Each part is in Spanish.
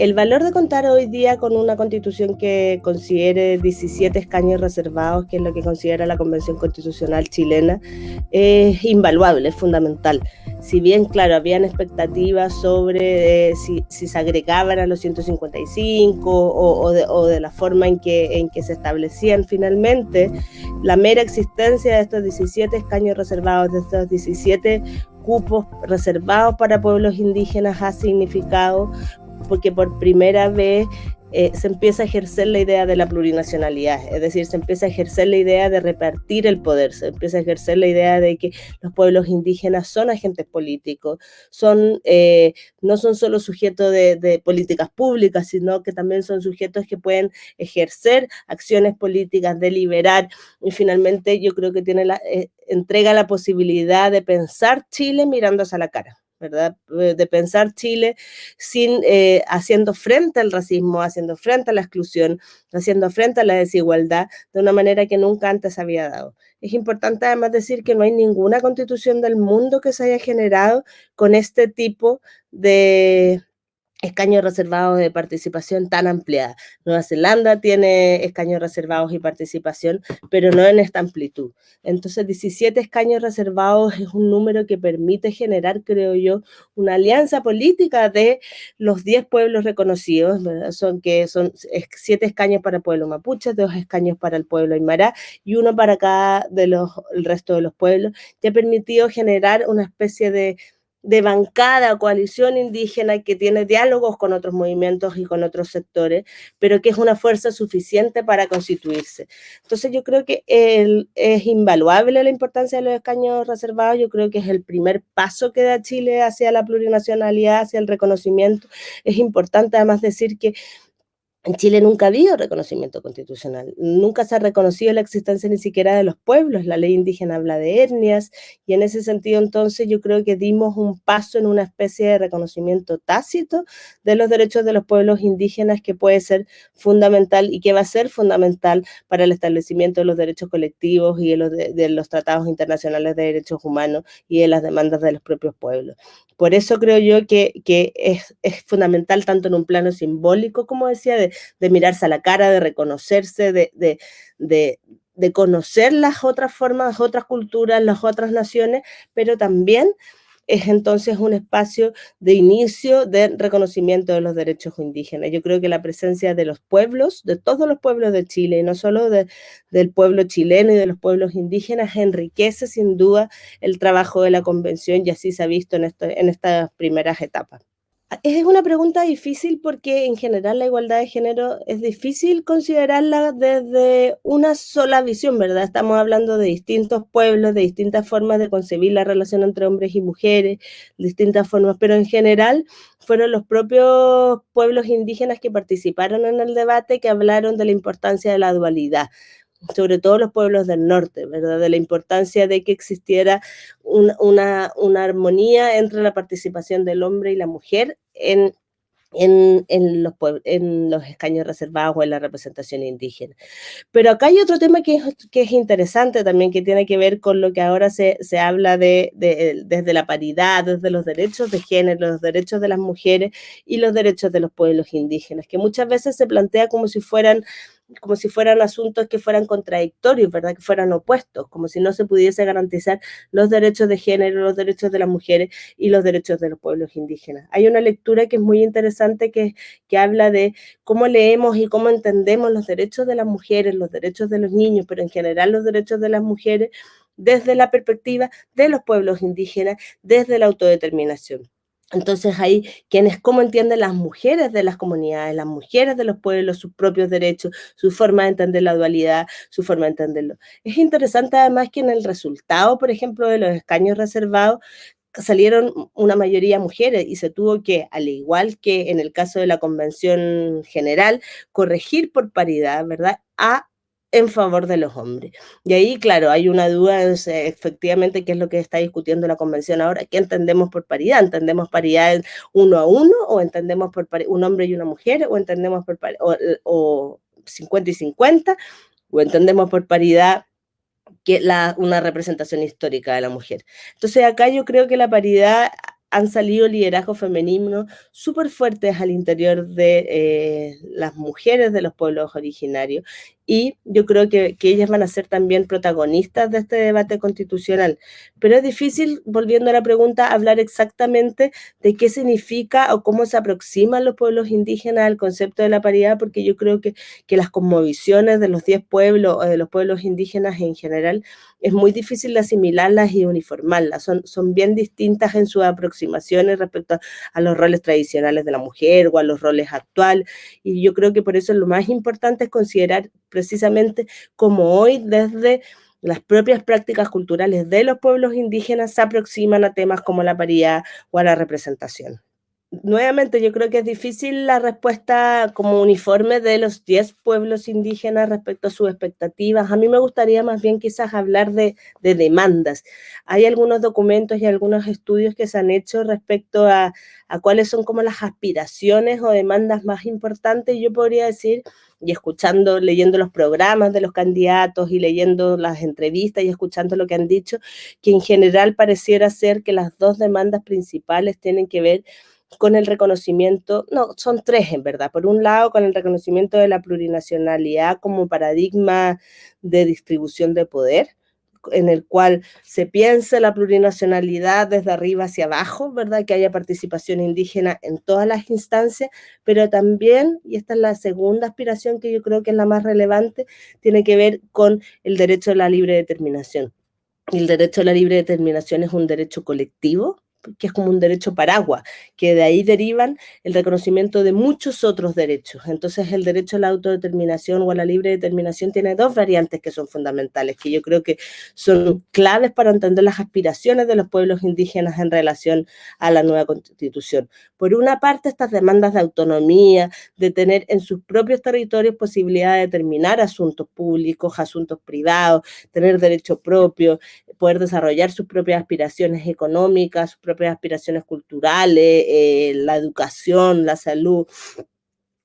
el valor de contar hoy día con una constitución que considere 17 escaños reservados, que es lo que considera la Convención Constitucional chilena, es invaluable, es fundamental. Si bien, claro, habían expectativas sobre eh, si, se agregaban a los 155 o, de, o, de, la forma en que, en que se establecían finalmente, la mera existencia de estos 17 escaños reservados, de estos 17 cupos reservados para pueblos indígenas ha significado porque por primera vez eh, se empieza a ejercer la idea de la plurinacionalidad, es decir, se empieza a ejercer la idea de repartir el poder, se empieza a ejercer la idea de que los pueblos indígenas son agentes políticos, son, eh, no son solo sujetos de, políticas públicas, sino que también son sujetos que pueden ejercer acciones políticas, deliberar, y finalmente yo creo que tiene la, eh, entrega la posibilidad de pensar Chile mirándose a la cara. ¿Verdad? Eh, de pensar Chile sin, eh, haciendo frente al racismo, haciendo frente a la exclusión, haciendo frente a la desigualdad de una manera que nunca antes había dado. Es importante además decir que no hay ninguna constitución del mundo que se haya generado con este tipo de, escaños reservados de participación tan ampliada. Nueva Zelanda tiene escaños reservados y participación, pero no en esta amplitud. Entonces, 17 escaños reservados es un número que permite generar, creo yo, una alianza política de los 10 pueblos reconocidos, son que son 7 escaños para el pueblo mapuche, 2 escaños para el pueblo aymara y uno para cada de los el resto de los pueblos, que ha permitido generar una especie de de bancada, coalición indígena que tiene diálogos con otros movimientos y con otros sectores, pero que es una fuerza suficiente para constituirse. Entonces yo creo que es invaluable la importancia de los escaños reservados, yo creo que es el primer paso que da Chile hacia la plurinacionalidad, hacia el reconocimiento. Es importante además decir que en Chile nunca ha habido reconocimiento constitucional, nunca se ha reconocido la existencia ni siquiera de los pueblos, la ley indígena habla de etnias y en ese sentido entonces yo creo que dimos un paso en una especie de reconocimiento tácito de los derechos de los pueblos indígenas que puede ser fundamental y que va a ser fundamental para el establecimiento de los derechos colectivos y de los, de los tratados internacionales de derechos humanos y de las demandas de los propios pueblos. Por eso creo yo que, es, fundamental tanto en un plano simbólico, como decía, de, mirarse a la cara, de reconocerse, de, de, conocer las otras formas, las otras culturas, las otras naciones, pero también es entonces un espacio de inicio de reconocimiento de los derechos indígenas. Yo creo que la presencia de los pueblos, de todos los pueblos de Chile, y no solo del pueblo chileno y de los pueblos indígenas, enriquece sin duda el trabajo de la convención y así se ha visto en, en estas primeras etapas. Es una pregunta difícil porque en general la igualdad de género es difícil considerarla desde una sola visión, ¿verdad? Estamos hablando de distintos pueblos, de distintas formas de concebir la relación entre hombres y mujeres, distintas formas, pero en general fueron los propios pueblos indígenas que participaron en el debate que hablaron de la importancia de la dualidad sobre todo los pueblos del norte, ¿verdad? De la importancia de que existiera una, armonía entre la participación del hombre y la mujer en, en, los, en los escaños reservados o en la representación indígena. Pero acá hay otro tema que es, que es interesante también, que tiene que ver con lo que ahora se, habla de, desde la paridad, desde los derechos de género, los derechos de las mujeres y los derechos de los pueblos indígenas, que muchas veces se plantea como si fueran como si fueran asuntos que fueran contradictorios, ¿verdad? Que fueran opuestos, como si no se pudiese garantizar los derechos de género, los derechos de las mujeres y los derechos de los pueblos indígenas. Hay una lectura que es muy interesante que, que habla de cómo leemos y cómo entendemos los derechos de las mujeres, los derechos de los niños, pero en general los derechos de las mujeres desde la perspectiva de los pueblos indígenas, desde la autodeterminación. Entonces ahí quienes cómo entienden las mujeres de las comunidades, las mujeres de los pueblos, sus propios derechos, su forma de entender la dualidad, su forma de entenderlo. Es interesante además que en el resultado, por ejemplo, de los escaños reservados, salieron una mayoría mujeres y se tuvo que, al igual que en el caso de la convención general, corregir por paridad, ¿verdad? En favor de los hombres. Y ahí, claro, hay una duda, efectivamente, qué es lo que está discutiendo la convención ahora, ¿qué entendemos por paridad? ¿Entendemos paridad uno a uno o entendemos por un hombre y una mujer o entendemos por o, o 50 y 50 o entendemos por paridad que la, una representación histórica de la mujer? Entonces acá yo creo que la paridad han salido liderazgos femeninos súper fuertes al interior de eh, las mujeres de los pueblos originarios y yo creo que, que, ellas van a ser también protagonistas de este debate constitucional. Pero es difícil, volviendo a la pregunta, hablar exactamente de qué significa o cómo se aproximan los pueblos indígenas al concepto de la paridad, porque yo creo que, que las conmovisiones de los 10 pueblos o de los pueblos indígenas en general es muy difícil de asimilarlas y uniformarlas. Son, son bien distintas en sus aproximaciones respecto a, los roles tradicionales de la mujer o a los roles actuales. Y yo creo que por eso lo más importante es considerar precisamente como hoy desde las propias prácticas culturales de los pueblos indígenas se aproximan a temas como la paridad o a la representación nuevamente yo creo que es difícil la respuesta como uniforme de los 10 pueblos indígenas respecto a sus expectativas. A mí me gustaría más bien quizás hablar de, de, demandas. Hay algunos documentos y algunos estudios que se han hecho respecto a, a cuáles son como las aspiraciones o demandas más importantes. Yo podría decir, y escuchando, leyendo los programas de los candidatos y leyendo las entrevistas y escuchando lo que han dicho, que en general pareciera ser que las dos demandas principales tienen que ver el reconocimiento, no, son tres en verdad. Por un lado, con el reconocimiento de la plurinacionalidad como paradigma de distribución de poder, en el cual se piense la plurinacionalidad desde arriba hacia abajo, ¿verdad? Que haya participación indígena en todas las instancias, pero también, y esta es la segunda aspiración que yo creo que es la más relevante, tiene que ver con el derecho a la libre determinación. El derecho a la libre determinación es un derecho colectivo, que es como un derecho paraguas, que de ahí derivan el reconocimiento de muchos otros derechos. Entonces el derecho a la autodeterminación o a la libre determinación tiene dos variantes que son fundamentales, que yo creo que son claves para entender las aspiraciones de los pueblos indígenas en relación a la nueva constitución. Por una parte, estas demandas de autonomía, de tener en sus propios territorios posibilidad de determinar asuntos públicos, asuntos privados, tener derecho propio, poder desarrollar sus propias aspiraciones económicas, propias aspiraciones culturales, eh, la educación, la salud,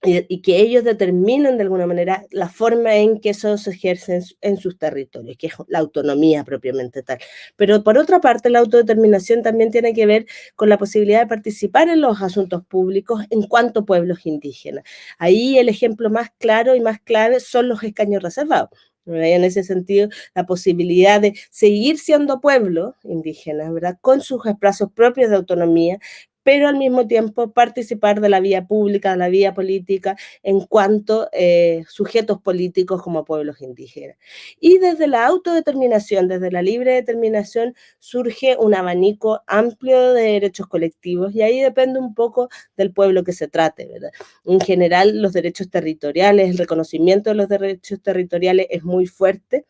y, que ellos determinen de alguna manera la forma en que eso se ejerce en, sus territorios, que es la autonomía propiamente tal. Pero por otra parte, la autodeterminación también tiene que ver con la posibilidad de participar en los asuntos públicos en cuanto pueblos indígenas. Ahí el ejemplo más claro y más clave son los escaños reservados. En ese sentido, la posibilidad de seguir siendo pueblo indígena, ¿verdad? Con sus espacios propios de autonomía, pero al mismo tiempo participar de la vía pública, de la vía política, en cuanto eh, sujetos políticos como pueblos indígenas. Y desde la autodeterminación, desde la libre determinación, surge un abanico amplio de derechos colectivos y ahí depende un poco del pueblo que se trate. En general, los derechos territoriales, el reconocimiento de los derechos territoriales es muy fuerte,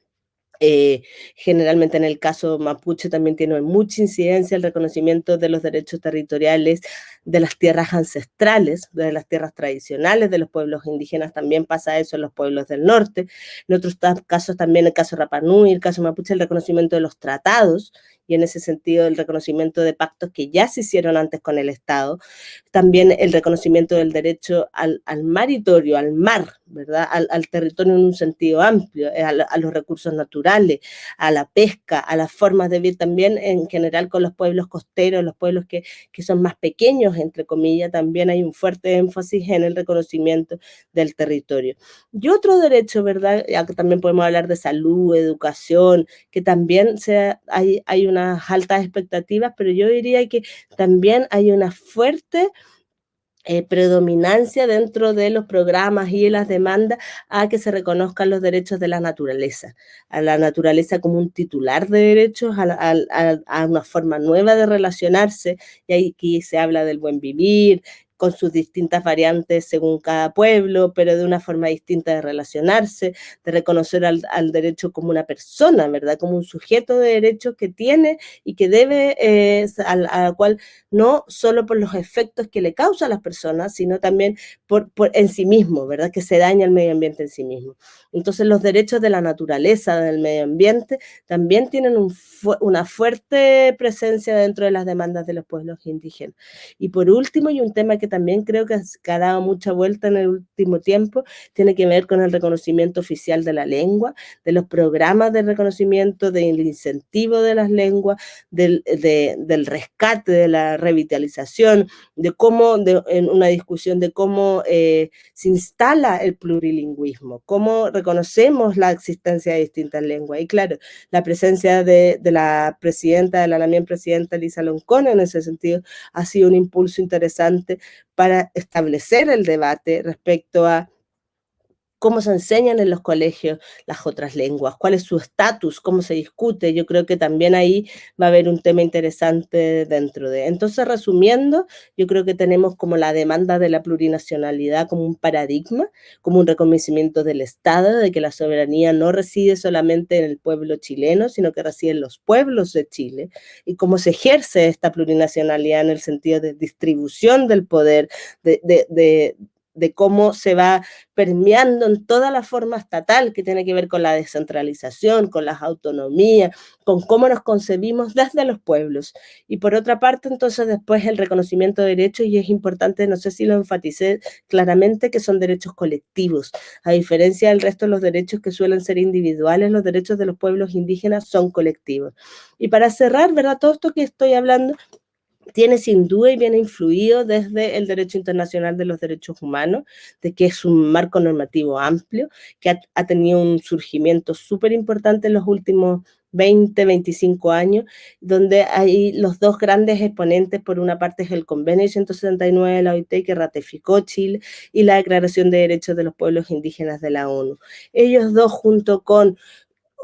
eh, generalmente en el caso mapuche también tiene mucha incidencia el reconocimiento de los derechos territoriales de las tierras ancestrales, de las tierras tradicionales de los pueblos indígenas, también pasa eso en los pueblos del norte. En otros casos también, el caso Rapanui, el caso mapuche, el reconocimiento de los tratados y en ese sentido el reconocimiento de pactos que ya se hicieron antes con el Estado, también el reconocimiento del derecho al, al maritorio, al mar, ¿verdad? Al, territorio en un sentido amplio, eh, a, los recursos naturales, a la pesca, a las formas de vivir también en general con los pueblos costeros, los pueblos que, que son más pequeños, entre comillas, también hay un fuerte énfasis en el reconocimiento del territorio. Y otro derecho, ¿verdad? Ya que también podemos hablar de salud, educación, que también sea, hay, hay unas altas expectativas, pero yo diría que también hay una fuerte eh, predominancia dentro de los programas y las demandas a que se reconozcan los derechos de la naturaleza, a la naturaleza como un titular de derechos, a, una forma nueva de relacionarse, y aquí se habla del buen vivir, con sus distintas variantes según cada pueblo, pero de una forma distinta de relacionarse, de reconocer al, derecho como una persona, ¿verdad? Como un sujeto de derechos que tiene y que debe, eh, a, la cual no solo por los efectos que le causa a las personas, sino también por, en sí mismo, ¿verdad? Que se daña el medio ambiente en sí mismo. Entonces los derechos de la naturaleza, del medio ambiente, también tienen una fuerte presencia dentro de las demandas de los pueblos indígenas. Y por último, y un tema que que también creo que, ha dado mucha vuelta en el último tiempo, tiene que ver con el reconocimiento oficial de la lengua, de los programas de reconocimiento, del incentivo de las lenguas, del, del rescate, de la revitalización, de cómo, en una discusión de cómo eh, se instala el plurilingüismo, cómo reconocemos la existencia de distintas lenguas. Y claro, la presencia de, de la presidenta, de la también presidenta Lisa Loncón en ese sentido ha sido un impulso interesante para establecer el debate respecto a cómo se enseñan en los colegios las otras lenguas, cuál es su estatus, cómo se discute. Yo creo que también ahí va a haber un tema interesante dentro de. Entonces, resumiendo, yo creo que tenemos como la demanda de la plurinacionalidad como un paradigma, como un reconocimiento del Estado, de que la soberanía no reside solamente en el pueblo chileno, sino que reside en los pueblos de Chile, y cómo se ejerce esta plurinacionalidad en el sentido de distribución del poder, de, de de cómo se va permeando en toda la forma estatal que tiene que ver con la descentralización, con las autonomías, con cómo nos concebimos desde los pueblos. Y por otra parte, entonces después el reconocimiento de derechos, y es importante, no sé si lo enfaticé claramente, que son derechos colectivos. A diferencia del resto de los derechos que suelen ser individuales, los derechos de los pueblos indígenas son colectivos. Y para cerrar, ¿verdad? Todo esto que estoy hablando tiene sin duda y viene influido desde el derecho internacional de los derechos humanos, de que es un marco normativo amplio, que ha, tenido un surgimiento súper importante en los últimos 20, 25 años, donde hay los dos grandes exponentes, por una parte es el convenio 169 de la OIT que ratificó Chile y la Declaración de Derechos de los Pueblos Indígenas de la ONU. Ellos dos junto con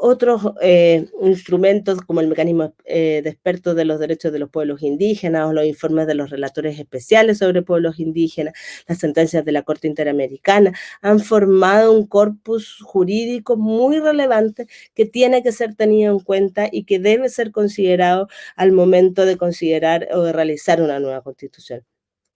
otros eh, instrumentos como el mecanismo eh, de expertos de los derechos de los pueblos indígenas o los informes de los relatores especiales sobre pueblos indígenas, las sentencias de la Corte Interamericana, han formado un corpus jurídico muy relevante que tiene que ser tenido en cuenta y que debe ser considerado al momento de considerar o de realizar una nueva constitución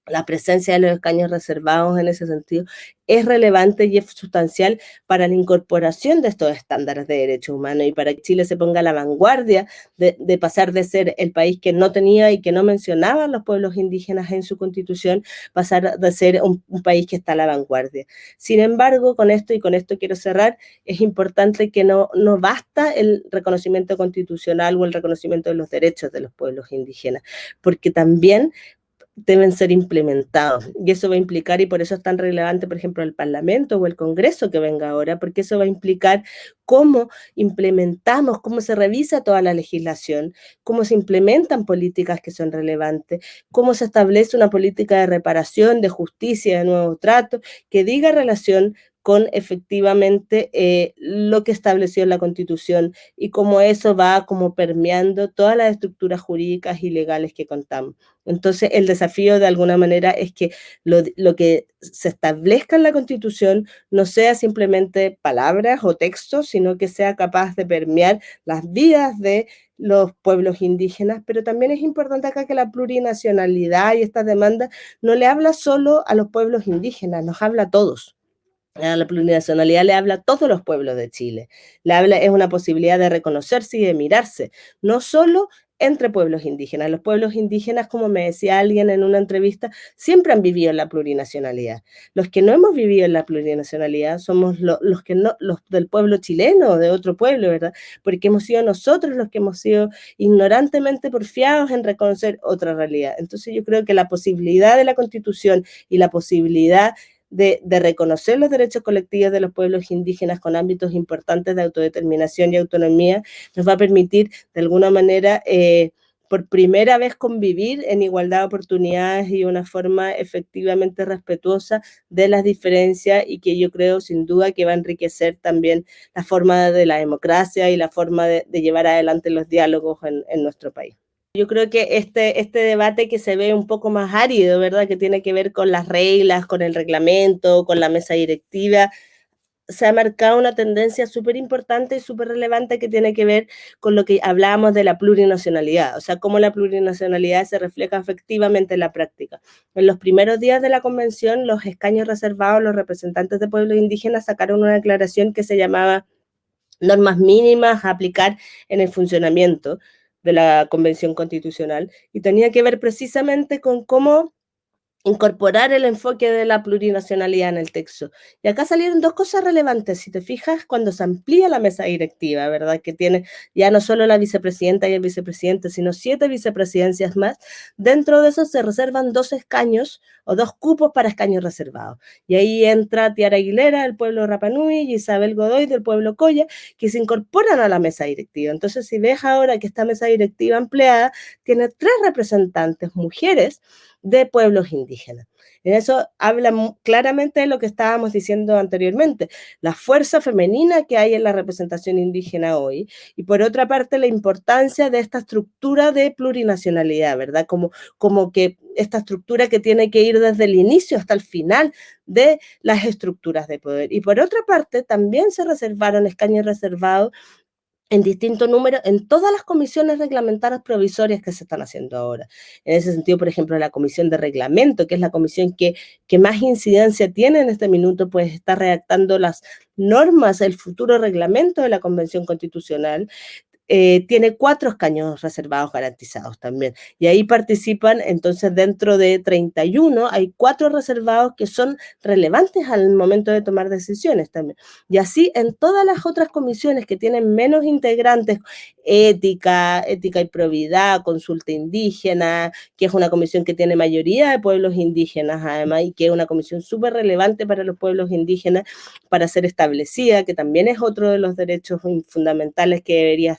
la presencia de los escaños reservados en ese sentido es relevante y es sustancial para la incorporación de estos estándares de derechos humanos y para que Chile se ponga a la vanguardia de, pasar de ser el país que no tenía y que no mencionaba los pueblos indígenas en su constitución, pasar de ser un, país que está a la vanguardia. Sin embargo, con esto y con esto quiero cerrar, es importante que no, no basta el reconocimiento constitucional o el reconocimiento de los derechos de los pueblos indígenas, porque también deben ser implementados. Y eso va a implicar, y por eso es tan relevante, por ejemplo, el Parlamento o el Congreso que venga ahora, porque eso va a implicar cómo implementamos, cómo se revisa toda la legislación, cómo se implementan políticas que son relevantes, cómo se establece una política de reparación, de justicia, de nuevo trato, que diga relación con efectivamente eh, lo que estableció la Constitución y cómo eso va como permeando todas las estructuras jurídicas y legales que contamos. Entonces, el desafío de alguna manera es que lo, lo, que se establezca en la Constitución no sea simplemente palabras o textos, sino que sea capaz de permear las vidas de los pueblos indígenas, pero también es importante acá que la plurinacionalidad y esta demanda no le habla solo a los pueblos indígenas, nos habla a todos la plurinacionalidad le habla a todos los pueblos de Chile. Le habla, es una posibilidad de reconocerse y de mirarse, no solo entre pueblos indígenas. Los pueblos indígenas, como me decía alguien en una entrevista, siempre han vivido en la plurinacionalidad. Los que no hemos vivido en la plurinacionalidad somos los que no, los del pueblo chileno o de otro pueblo, ¿verdad? Porque hemos sido nosotros los que hemos sido ignorantemente porfiados en reconocer otra realidad. Entonces yo creo que la posibilidad de la constitución y la posibilidad de, reconocer los derechos colectivos de los pueblos indígenas con ámbitos importantes de autodeterminación y autonomía, nos va a permitir de alguna manera eh, por primera vez convivir en igualdad de oportunidades y una forma efectivamente respetuosa de las diferencias y que yo creo sin duda que va a enriquecer también la forma de la democracia y la forma de, llevar adelante los diálogos en nuestro país. Yo creo que este, este debate que se ve un poco más árido, ¿verdad? Que tiene que ver con las reglas, con el reglamento, con la mesa directiva, se ha marcado una tendencia súper importante y súper relevante que tiene que ver con lo que hablábamos de la plurinacionalidad, o sea, cómo la plurinacionalidad se refleja efectivamente en la práctica. En los primeros días de la convención, los escaños reservados, los representantes de pueblos indígenas sacaron una declaración que se llamaba normas mínimas a aplicar en el funcionamiento, de la Convención Constitucional y tenía que ver precisamente con cómo incorporar el enfoque de la plurinacionalidad en el texto. Y acá salieron dos cosas relevantes, si te fijas, cuando se amplía la mesa directiva, ¿verdad? Que tiene ya no solo la vicepresidenta y el vicepresidente, sino siete vicepresidencias más. Dentro de eso se reservan dos escaños o dos cupos para escaños reservados. Y ahí entra Tiara Aguilera del pueblo Rapanui y Isabel Godoy del pueblo Coya, que se incorporan a la mesa directiva. Entonces, si ves ahora que esta mesa directiva ampliada tiene tres representantes mujeres, de pueblos indígenas. En eso habla claramente de lo que estábamos diciendo anteriormente, la fuerza femenina que hay en la representación indígena hoy y por otra parte la importancia de esta estructura de plurinacionalidad, ¿verdad? Como, como que esta estructura que tiene que ir desde el inicio hasta el final de las estructuras de poder. Y por otra parte, también se reservaron escaños reservados en distinto número en todas las comisiones reglamentarias provisorias que se están haciendo ahora. En ese sentido, por ejemplo, la comisión de reglamento, que es la comisión que, que más incidencia tiene en este minuto, pues está redactando las normas, el futuro reglamento de la Convención Constitucional. Eh, tiene cuatro escaños reservados garantizados también. Y ahí participan, entonces dentro de 31 hay cuatro reservados que son relevantes al momento de tomar decisiones también. Y así en todas las otras comisiones que tienen menos integrantes, ética, ética y probidad, consulta indígena, que es una comisión que tiene mayoría de pueblos indígenas además y que es una comisión súper relevante para los pueblos indígenas para ser establecida, que también es otro de los derechos fundamentales que debería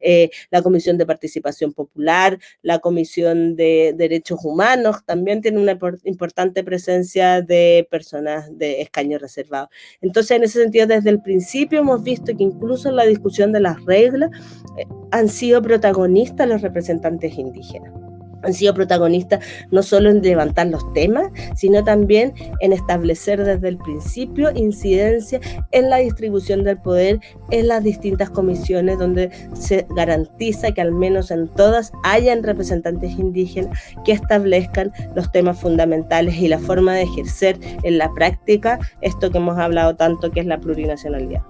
eh, la Comisión de Participación Popular, la Comisión de Derechos Humanos, también tiene una importante presencia de personas de escaño reservado. Entonces, en ese sentido, desde el principio hemos visto que incluso en la discusión de las reglas eh, han sido protagonistas los representantes indígenas han sido protagonistas no solo en levantar los temas, sino también en establecer desde el principio incidencia en la distribución del poder en las distintas comisiones donde se garantiza que al menos en todas hayan representantes indígenas que establezcan los temas fundamentales y la forma de ejercer en la práctica esto que hemos hablado tanto que es la plurinacionalidad.